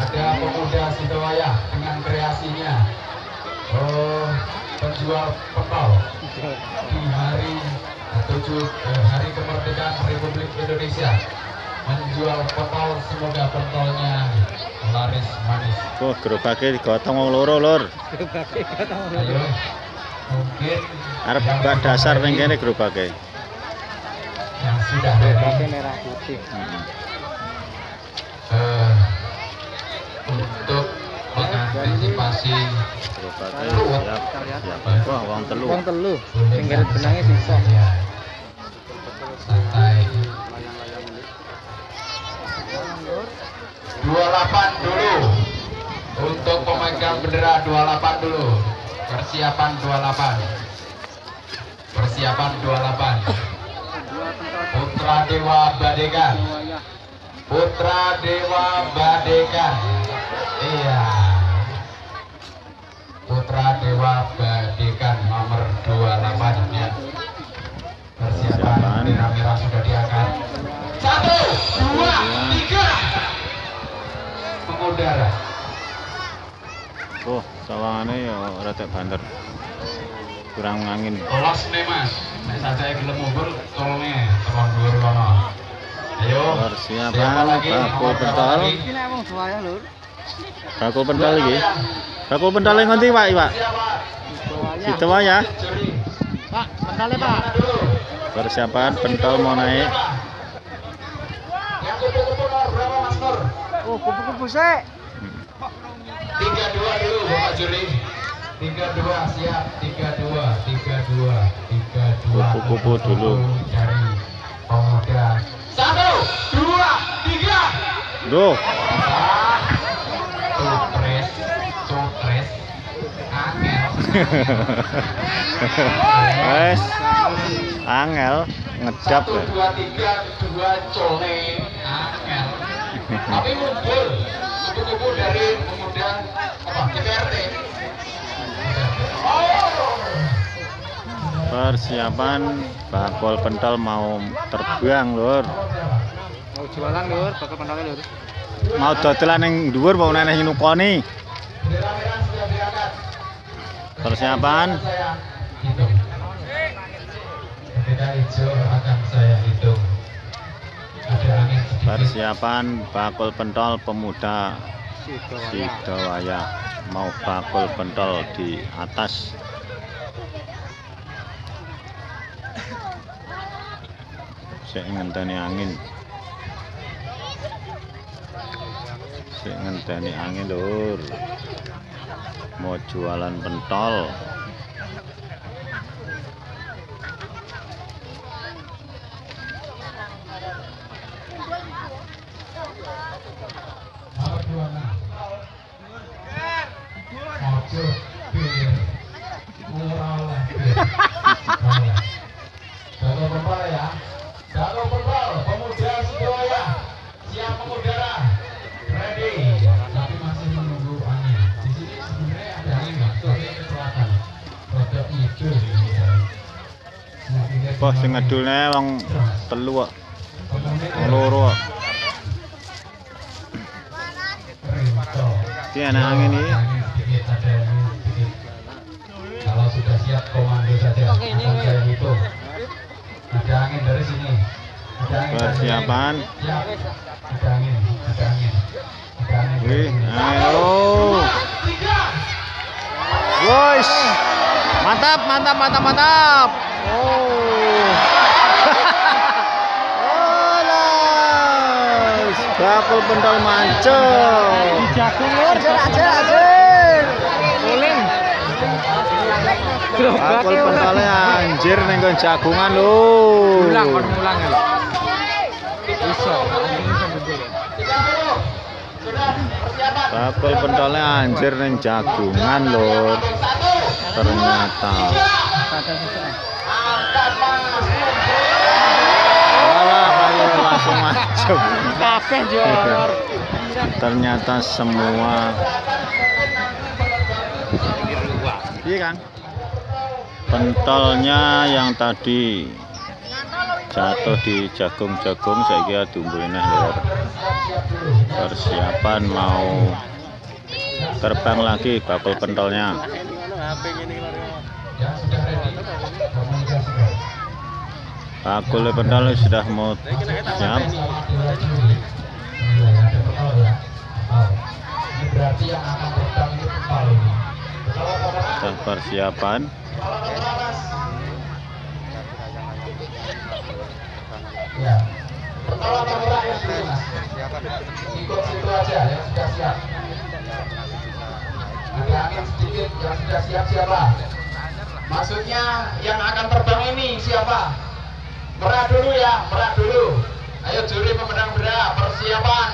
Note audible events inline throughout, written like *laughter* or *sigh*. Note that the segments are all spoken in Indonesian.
ada pemuda Sidowaya dengan kreasinya oh penjual pentol di hari tujuh eh, hari kemerdekaan Republik Indonesia menjual pentol semoga pentolnya laris manis Oh, gerobake digotong wong loro, Lur. ayo mungkin Arep yang gak dasar ning kene gerobake. yang sudah ready merah putih. Hmm. Siap. Siap. Wah, wong telu. Wong telu. garis benangnya sisa. Ya. santai 28 dulu untuk pemegang bendera 28 dulu persiapan 28 persiapan 28 Putra Dewa Badekan Putra Dewa Badekan Tenggara. Oh, sawangane ya retek banter. Kurang angin. Polos nih Mas. Nek sajake gelem mundur, tolong nih, tolong dhuwur kono. Ayo. Persiapan baku pentol. Baku pentol iki. Baku pentol nganti, Pak, Pak. Itu ya. Pak, pentole, Pak. Persiapan pentol mau naik. Oh, kupu-kupu sik. Tiga dua dulu Bapak Juri. Tiga dua siap. Tiga dua, tiga dua, tiga dua. Kupu-kupu dulu. Dari pemuda. Satu, dua, tiga. Duh, Stres, stres, angel. wes angel ngedap Satu, dua, tiga, dua, cole, angel. Tapi muncul kupu-kupu dari pemuda apa? DPRD. Oh, Persiapan bakul pentol mau terbang, Lur. Mau jualan, Lur. Bakal pentale, Lur. Mau dodolan ning dhuwur mau neneh nukoni. Persiapan. Bendera hijau akan saya hitung. Persiapan bakul pentol pemuda Sidowaya. Mau bakul pentol di atas. Sik ngenteni angin. Sik ngenteni angin lur Mau jualan pentol Murah oleh. Jago pentol ya. Jago pentol. Pemuda mengudara. Ready. Tapi masih menunggu angin. Di sini sebenarnya ada angin selatan. Wah sing ngedulne wong telu kok loro kok. Iki ana angin iki sedikit, ada angin sedikit. Kalau sudah siap komando saja akan saya hitung. Ada angin dari sini. Ada angin persiapan Siap. Ada angin, ada angin. Ada angin. Wih, ayo. Woi, mantap, mantap, mantap, mantap. Oh. *laughs* oh. Bakul pentol mancung. Jagung, Lur. Ajar, ajar, Bakul pentolnya anjir ning nggon jagungan lho. Mulang, kon mulang ya. Iso. Bakul pentolnya anjir ning jagungan lho. Ternyata. Langsung jor. Ternyata semua Iya kan? Pentolnya yang tadi. Jatuh di jagung-jagung saya kira tumbuhin lor persiapan mau terbang lagi bakul pentolnya. Bakul pentol sudah mau siap Dewa Ya yang dulu ikut situ aja yang sudah siap sedikit yang sudah siap siapa? maksudnya yang akan terbang ini siapa? merah dulu ya, merah dulu ayo juri pemenang persiapan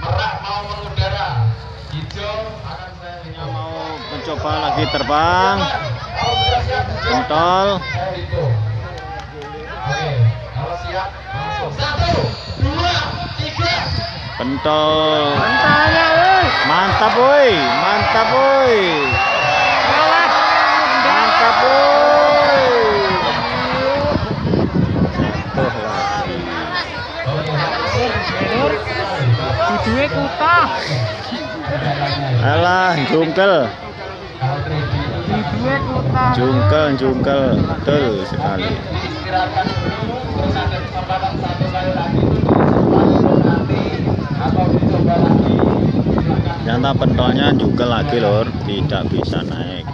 merah mau mengudara hijau akan saya mau mencoba lagi terbang pentol. Saya hitung oke kalau siap langsung satu dua tiga pentol mantap woi. Mantap woi. Mantap woi. Jatuh lagi Duduke kutah. alah jungkel jungkel jungkel betul sekali. Silakan ternyata pentolnya jungkel lagi lor. Tidak bisa naik